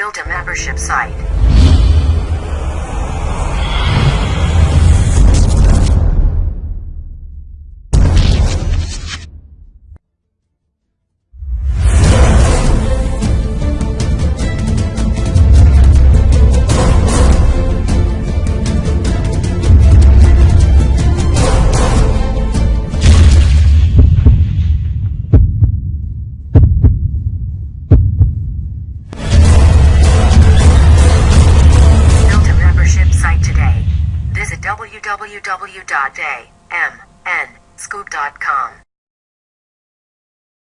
Build a membership site. www.amnscoop.com.